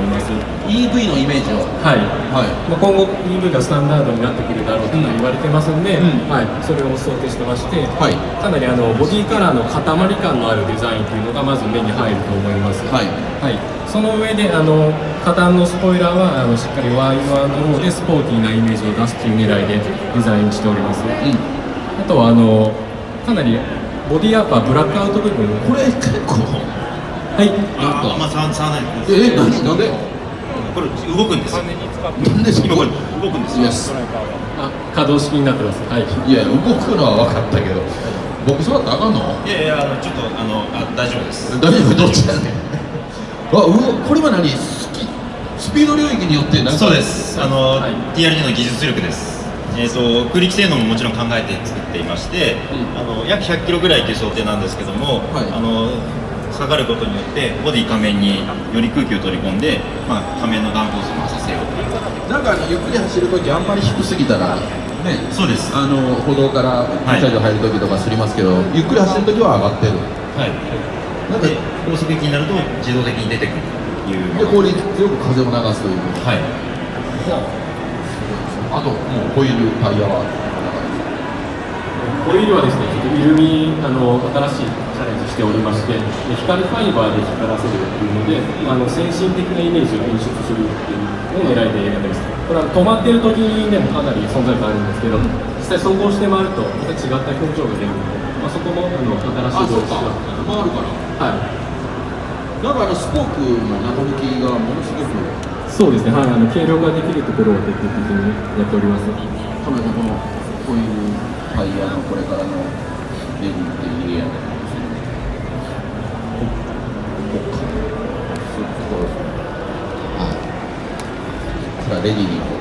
思います。EV のイメージを。はい。はい。まあ、今後 EV がスタンダードになってくるだろうとか言われてますんで、うん。はい、それを想定してまして、はい。かなりあのボディカラーの塊感のあるデザインというのがまず目に入ると思います、はい。はい、その上であの下端のスポイラーはあのしっかりワイドローでスポーティーなイメージを出すという狙いでデザインしております、うん。あとはあのかなりボディアッパーブラックアウト部分。これ結構はい。なんか。あま触触らないでえ何なんで？これ動くんですよ。なんで？そ今ここれ動くんですよ。いやすあ可動式になってます。はい。いや動くのは分かったけど僕そうだったらあかんの？いやいやあのちょっとあのあ大丈夫です。大丈夫？どっちやねん。あうわこれは何？スキスピード領域によってなんか。そうです。あの、はい。TRD の技術力です。えー、と空力性能ももちろん考えて作っていまして、うん。あの約100キロぐらいという想定なんですけども、はい。あの下がることによってボディ仮面により空気を取り込んで、まあ、仮面のダンプを増させよう。なんかゆっくり走るときあんまり低すぎたらね。そうです。あの歩道からはい。駐車場入るときとかすりますけど、ゆっくり走るときは上がってる。はい。なんでで高速域になると自動的に出てくるという。で効率よく風を流すという。はい。あともうホイールタイヤはホイールはですね、ちょっとイルミあの新しいチャレンジしておりまして、で光ファイバーで光らせるっていうので、あの先進的なイメージを演出するっていうのを狙いでやってます。これは止まってる時でもかなり存在感あるんですけど、実際走行して回るとまた違った表情が出るので、まあ、そこもあの新しい動機が回るからはい。なんかあのスポークの中抜きがものすごくそうですね、はい、あの軽量化できるところを徹底的にやっております。このこのホイールタイヤのこれからのレディっていうエリアでここかそういうところはい。これはレディに